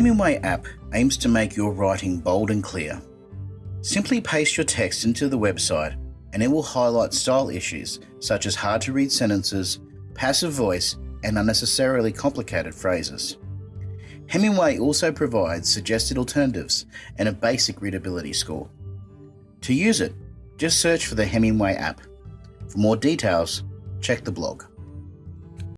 Hemingway app aims to make your writing bold and clear. Simply paste your text into the website and it will highlight style issues such as hard to read sentences, passive voice, and unnecessarily complicated phrases. Hemingway also provides suggested alternatives and a basic readability score. To use it, just search for the Hemingway app. For more details, check the blog.